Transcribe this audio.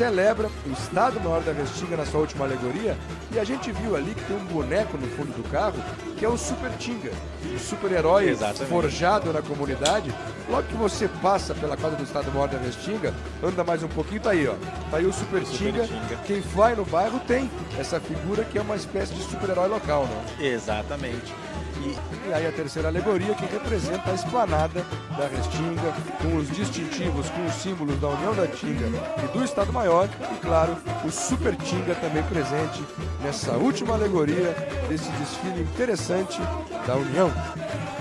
celebra o Estado-Maior da Restinga na sua última alegoria e a gente viu ali que tem um boneco no fundo do carro que é o Super Tinga, o super-herói forjado na comunidade. Logo que você passa pela quadra do Estado-Maior da Restinga, anda mais um pouquinho, tá aí, ó. Tá aí o Super, Super Tinga. Tinga. Quem vai no bairro tem essa figura que é uma espécie de super-herói local, né? Exatamente. E E aí a terceira alegoria que representa a esplanada da Restinga, com os distintivos, com os símbolos da União da Tinga e do Estado Maior, e claro, o Super Tinga também presente nessa última alegoria desse desfile interessante da União.